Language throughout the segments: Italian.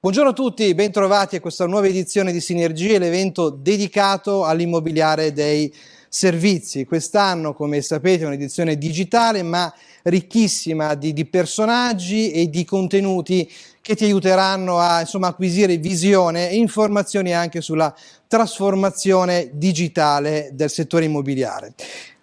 Buongiorno a tutti, bentrovati a questa nuova edizione di Sinergie, l'evento dedicato all'immobiliare dei servizi. Quest'anno, come sapete, è un'edizione digitale, ma ricchissima di, di, personaggi e di contenuti che ti aiuteranno a insomma, acquisire visione e informazioni anche sulla trasformazione digitale del settore immobiliare.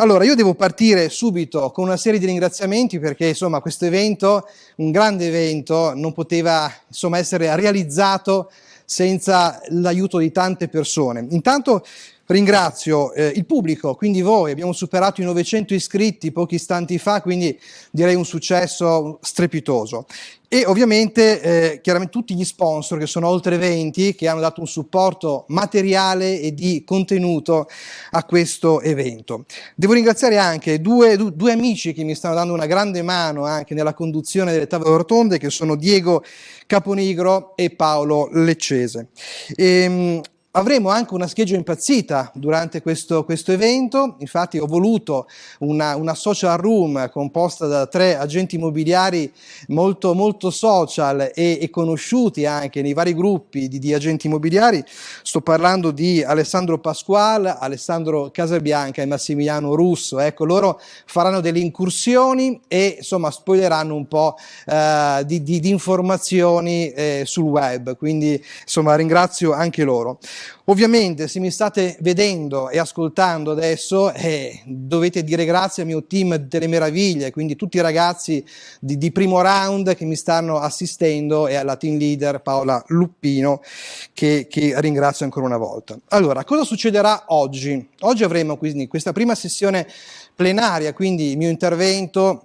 Allora, io devo partire subito con una serie di ringraziamenti perché insomma questo evento, un grande evento, non poteva insomma essere realizzato senza l'aiuto di tante persone. Intanto ringrazio eh, il pubblico, quindi voi, abbiamo superato i 900 iscritti pochi istanti fa, quindi direi un successo strepitoso e ovviamente eh, chiaramente tutti gli sponsor che sono oltre 20 che hanno dato un supporto materiale e di contenuto a questo evento. Devo ringraziare anche due, due amici che mi stanno dando una grande mano anche nella conduzione delle tavole rotonde che sono Diego Caponigro e Paolo Leccese. E, ehm, Avremo anche una scheggia impazzita durante questo, questo evento, infatti ho voluto una, una, social room composta da tre agenti immobiliari molto, molto social e, e conosciuti anche nei vari gruppi di, di, agenti immobiliari, sto parlando di Alessandro Pasquale, Alessandro Casabianca e Massimiliano Russo, ecco loro faranno delle incursioni e insomma spoileranno un po' eh, di, di, di, informazioni eh, sul web, quindi insomma ringrazio anche loro. Ovviamente se mi state vedendo e ascoltando adesso eh, dovete dire grazie al mio team delle meraviglie, quindi tutti i ragazzi di, di, primo round che mi stanno assistendo e alla team leader Paola Luppino che, che ringrazio ancora una volta. Allora, cosa succederà oggi? Oggi avremo quindi questa prima sessione plenaria, quindi il mio intervento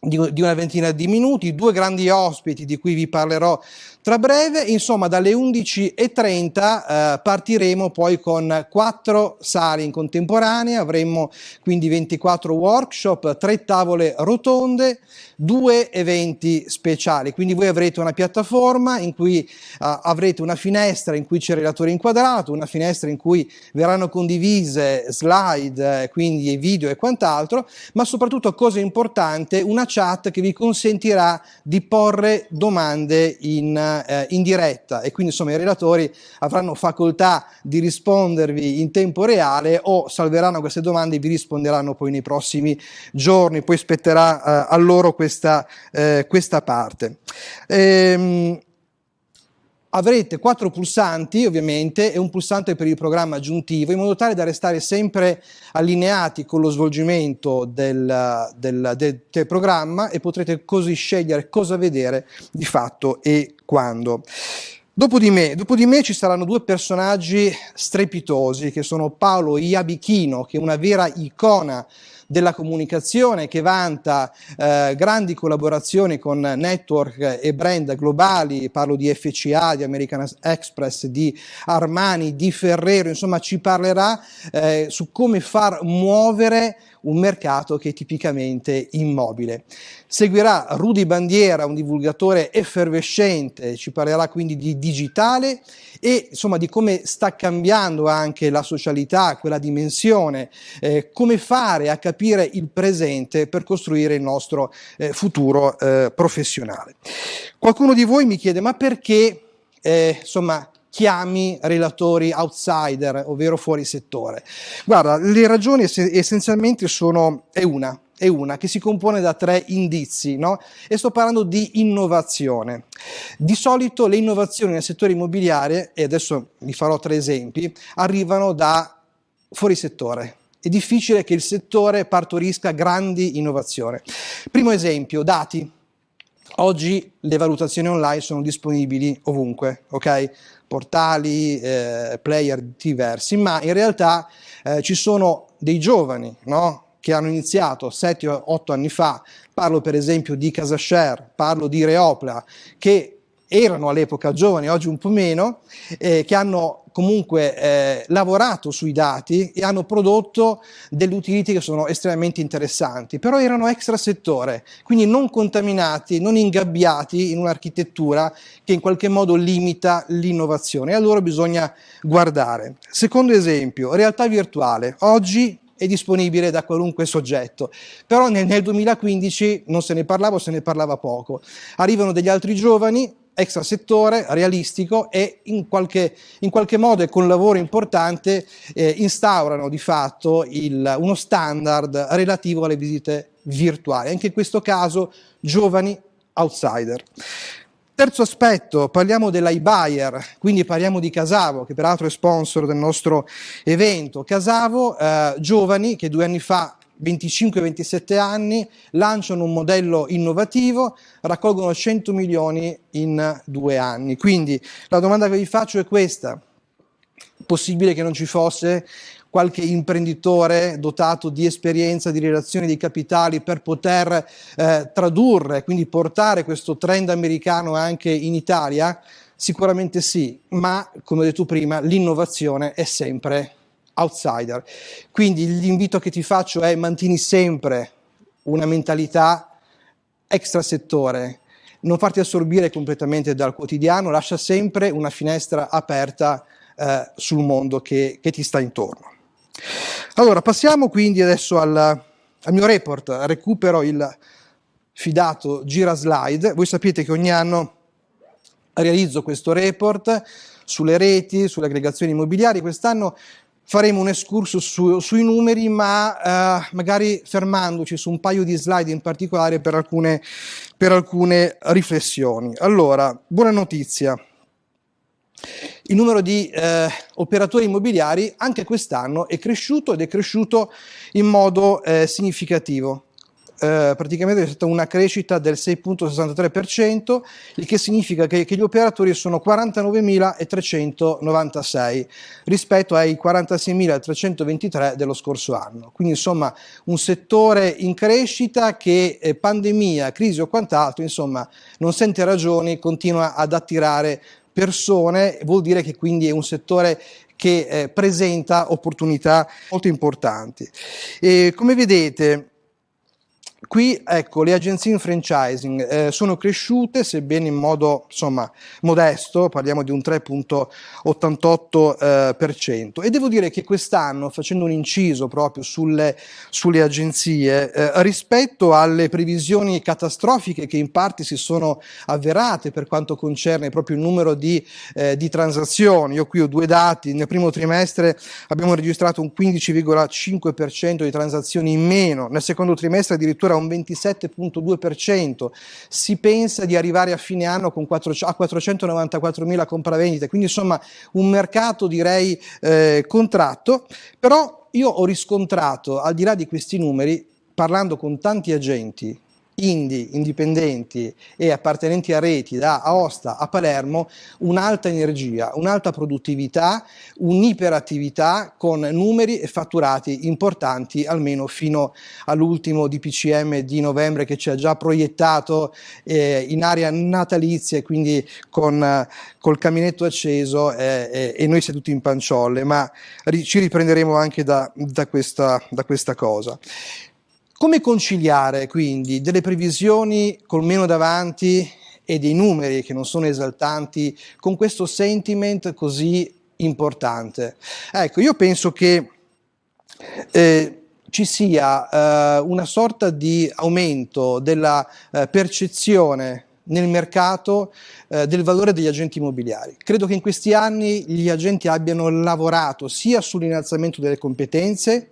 di, una ventina di minuti, due grandi ospiti di cui vi parlerò tra breve, insomma dalle 11.30 eh, partiremo poi con quattro sale in contemporanea, avremo quindi 24 workshop, tre tavole rotonde, due eventi speciali, quindi voi avrete una piattaforma in cui uh, avrete una finestra in cui c'è il relatore inquadrato, una finestra in cui verranno condivise slide, eh, quindi video e quant'altro, ma soprattutto cosa importante, una chat che vi consentirà di porre domande in eh, in diretta e quindi insomma i relatori avranno facoltà di rispondervi in tempo reale o salveranno queste domande e vi risponderanno poi nei prossimi giorni, poi spetterà eh, a loro questa, eh, questa parte. Ehm, avrete quattro pulsanti ovviamente e un pulsante per il programma aggiuntivo in modo tale da restare sempre allineati con lo svolgimento del, del, del, del programma e potrete così scegliere cosa vedere di fatto e quando. Dopo di, me, dopo di me ci saranno due personaggi strepitosi che sono Paolo Iabichino che è una vera icona della comunicazione che vanta eh, grandi collaborazioni con network e brand globali, parlo di FCA, di American Express, di Armani, di Ferrero, insomma ci parlerà eh, su come far muovere un mercato che è tipicamente immobile. Seguirà Rudy Bandiera, un divulgatore effervescente, ci parlerà quindi di digitale e insomma di come sta cambiando anche la socialità, quella dimensione, eh, come fare a capire il presente per costruire il nostro eh, futuro eh, professionale. Qualcuno di voi mi chiede ma perché eh, insomma chiami relatori outsider, ovvero fuori settore. Guarda, le ragioni essenzialmente sono, è una, è una che si compone da tre indizi, no? E sto parlando di innovazione. Di solito le innovazioni nel settore immobiliare, e adesso vi farò tre esempi, arrivano da fuori settore. È difficile che il settore partorisca grandi innovazioni. Primo esempio, dati. Oggi le valutazioni online sono disponibili ovunque, ok? Portali, eh, player diversi, ma in realtà eh, ci sono dei giovani no? che hanno iniziato 7-8 anni fa, parlo per esempio di CasaShare, parlo di Reopla, che erano all'epoca giovani, oggi un po' meno, eh, che hanno comunque eh, lavorato sui dati e hanno prodotto delle utility che sono estremamente interessanti, però erano extra settore, quindi non contaminati, non ingabbiati in un'architettura che in qualche modo limita l'innovazione. E allora bisogna guardare. Secondo esempio, realtà virtuale. Oggi è disponibile da qualunque soggetto, però nel, nel 2015 non se ne parlava se ne parlava poco. Arrivano degli altri giovani extrasettore, realistico e in qualche, in qualche, modo e con lavoro importante eh, instaurano di fatto il, uno standard relativo alle visite virtuali, anche in questo caso giovani outsider. Terzo aspetto, parliamo dell'iBuyer, quindi parliamo di Casavo, che peraltro è sponsor del nostro evento. Casavo, eh, giovani che due anni fa 25-27 anni, lanciano un modello innovativo, raccolgono 100 milioni in due anni. Quindi la domanda che vi faccio è questa, possibile che non ci fosse qualche imprenditore dotato di esperienza, di relazioni, di capitali per poter eh, tradurre, quindi portare questo trend americano anche in Italia? Sicuramente sì, ma come ho detto prima, l'innovazione è sempre outsider. Quindi l'invito che ti faccio è mantieni sempre una mentalità extrasettore, non farti assorbire completamente dal quotidiano, lascia sempre una finestra aperta eh, sul mondo che, che, ti sta intorno. Allora, passiamo quindi adesso al, al mio report, recupero il fidato gira slide. Voi sapete che ogni anno realizzo questo report sulle reti, sulle aggregazioni immobiliari. Quest'anno faremo un excursus su, sui numeri, ma eh, magari fermandoci su un paio di slide in particolare per alcune, per alcune riflessioni. Allora, buona notizia. Il numero di eh, operatori immobiliari anche quest'anno è cresciuto ed è cresciuto in modo eh, significativo eh, praticamente è stata una crescita del 6.63%, il che significa che, che gli operatori sono 49.396 rispetto ai 46.323 dello scorso anno. Quindi insomma un settore in crescita che eh, pandemia, crisi o quant'altro, insomma non sente ragioni, continua ad attirare persone, vuol dire che quindi è un settore che eh, presenta opportunità molto importanti. E come vedete Qui ecco, le agenzie in franchising eh, sono cresciute, sebbene in modo insomma, modesto, parliamo di un 3.88%. Eh, e devo dire che quest'anno, facendo un inciso proprio sulle, sulle agenzie, eh, rispetto alle previsioni catastrofiche che in parte si sono avverate per quanto concerne proprio il numero di, eh, di transazioni, io qui ho due dati, nel primo trimestre abbiamo registrato un 15,5% di transazioni in meno, nel secondo trimestre addirittura addirittura un 27.2%, si pensa di arrivare a fine anno con 4, a 494.000 compravendite, quindi insomma un mercato direi eh, contratto, però io ho riscontrato al di là di questi numeri, parlando con tanti agenti, indie, indipendenti e appartenenti a reti da Aosta a Palermo un'alta energia, un'alta produttività, un'iperattività con numeri e fatturati importanti almeno fino all'ultimo DPCM di novembre che ci ha già proiettato eh, in area natalizia e quindi con eh, col caminetto acceso eh, e noi seduti in panciolle, ma ri ci riprenderemo anche da, da, questa, da questa cosa. Come conciliare quindi delle previsioni col meno davanti e dei numeri che non sono esaltanti con questo sentiment così importante? Ecco, io penso che eh, ci sia eh, una sorta di aumento della eh, percezione nel mercato eh, del valore degli agenti immobiliari. Credo che in questi anni gli agenti abbiano lavorato sia sull'innalzamento delle competenze,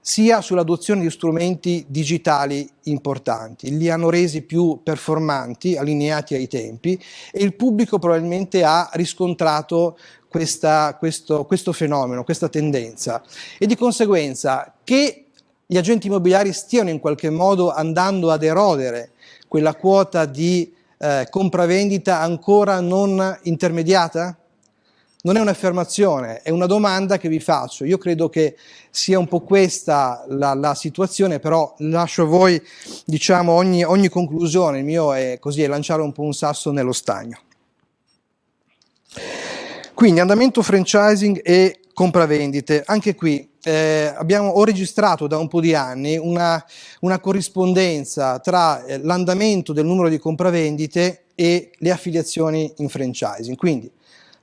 sia sull'adozione di strumenti digitali importanti, li hanno resi più performanti, allineati ai tempi e il pubblico probabilmente ha riscontrato questa, questo, questo fenomeno, questa tendenza e di conseguenza che gli agenti immobiliari stiano in qualche modo andando ad erodere quella quota di eh, compravendita ancora non intermediata? Non è un'affermazione, è una domanda che vi faccio. Io credo che sia un po' questa la, la situazione, però lascio a voi diciamo, ogni, ogni conclusione. Il mio è così, è lanciare un po' un sasso nello stagno. Quindi andamento franchising e compravendite. Anche qui eh, abbiamo, ho registrato da un po' di anni una, una corrispondenza tra eh, l'andamento del numero di compravendite e le affiliazioni in franchising. Quindi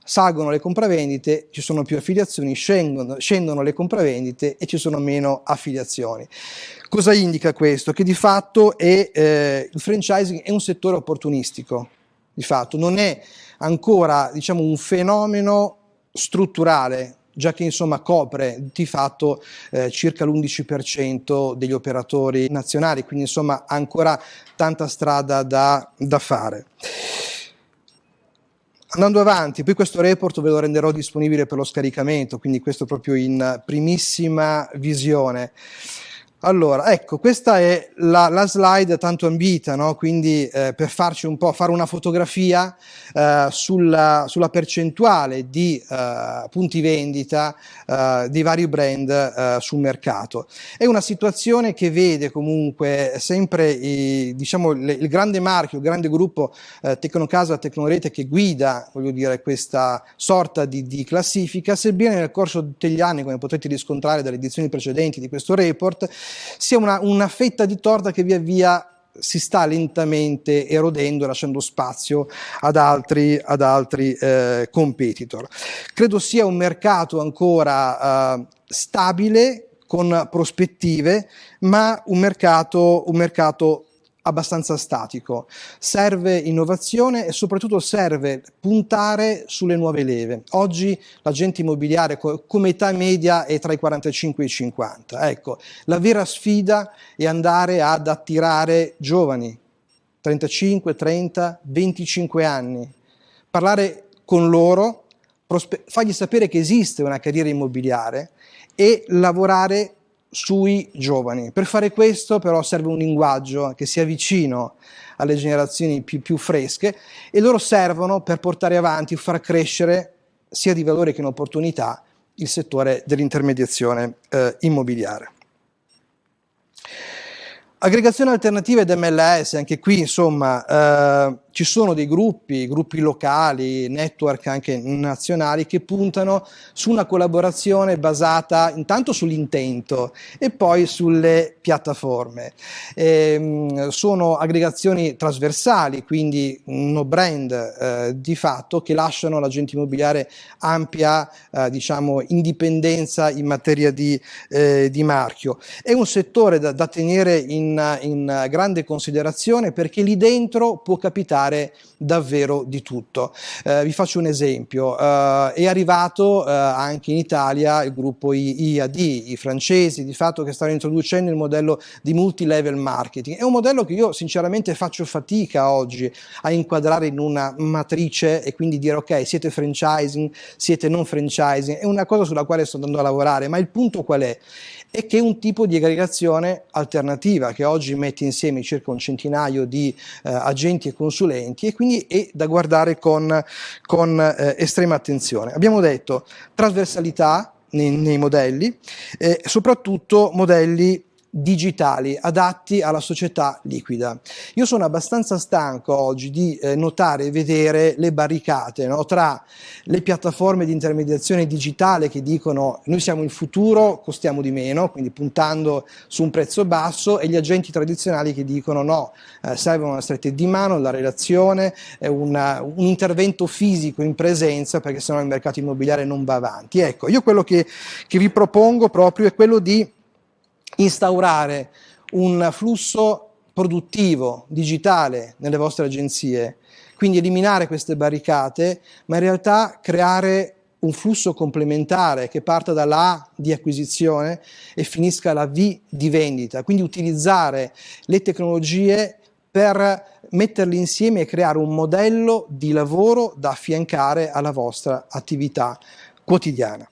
salgono le compravendite, ci sono più affiliazioni, scendono, scendono le compravendite e ci sono meno affiliazioni. Cosa indica questo? Che di fatto è, eh, il franchising è un settore opportunistico, di fatto, non è ancora diciamo, un fenomeno strutturale, già che insomma copre di fatto eh, circa l'11% degli operatori nazionali, quindi insomma ancora tanta strada da, da fare. Andando avanti, poi questo report ve lo renderò disponibile per lo scaricamento, quindi questo proprio in primissima visione. Allora, ecco, questa è la, la slide tanto ambita, no? quindi eh, per farci un po', fare una fotografia eh, sulla, sulla, percentuale di eh, punti vendita eh, di vari brand eh, sul mercato. È una situazione che vede comunque sempre i, diciamo, le, il grande marchio, il grande gruppo eh, Tecnocasa, Tecnorete che guida dire, questa sorta di, di classifica, sebbene nel corso degli anni, come potete riscontrare dalle edizioni precedenti di questo report, sia una, una fetta di torta che via via si sta lentamente erodendo lasciando spazio ad altri, ad altri eh, competitor. Credo sia un mercato ancora eh, stabile, con prospettive, ma un mercato, un mercato abbastanza statico. Serve innovazione e soprattutto serve puntare sulle nuove leve. Oggi l'agente immobiliare come età media è tra i 45 e i 50. Ecco, la vera sfida è andare ad attirare giovani, 35, 30, 25 anni, parlare con loro, fargli sapere che esiste una carriera immobiliare e lavorare sui giovani. Per fare questo però serve un linguaggio che sia vicino alle generazioni più, più fresche e loro servono per portare avanti, far crescere sia di valore che in opportunità il settore dell'intermediazione eh, immobiliare. Aggregazione alternativa ed MLS, anche qui insomma eh, ci sono dei gruppi, gruppi locali, network anche nazionali che puntano su una collaborazione basata intanto sull'intento e poi sulle piattaforme. E, sono aggregazioni trasversali, quindi no brand eh, di fatto che lasciano all'agente immobiliare ampia eh, diciamo, indipendenza in materia di, eh, di, marchio. È un settore da, da tenere in, in grande considerazione perché lì dentro può capitare fare davvero di tutto. Eh, vi faccio un esempio, eh, è arrivato eh, anche in Italia il gruppo IAD, i francesi di fatto che stanno introducendo il modello di multi-level marketing. È un modello che io sinceramente faccio fatica oggi a inquadrare in una matrice e quindi dire ok siete franchising, siete non franchising, è una cosa sulla quale sto andando a lavorare, ma il punto qual è? e che è un tipo di aggregazione alternativa che oggi mette insieme circa un centinaio di eh, agenti e consulenti e quindi è da guardare con, con eh, estrema attenzione. Abbiamo detto trasversalità nei, nei modelli, eh, soprattutto modelli digitali adatti alla società liquida. Io sono abbastanza stanco oggi di eh, notare e vedere le barricate no? tra le piattaforme di intermediazione digitale che dicono noi siamo il futuro, costiamo di meno, quindi puntando su un prezzo basso e gli agenti tradizionali che dicono no, eh, serve una stretta di mano, la relazione, una, un intervento fisico in presenza perché sennò il mercato immobiliare non va avanti. Ecco, io quello che, che vi propongo proprio è quello di instaurare un flusso produttivo, digitale nelle vostre agenzie, quindi eliminare queste barricate, ma in realtà creare un flusso complementare che parta dalla A di acquisizione e finisca alla V di vendita, quindi utilizzare le tecnologie per metterli insieme e creare un modello di lavoro da affiancare alla vostra attività quotidiana.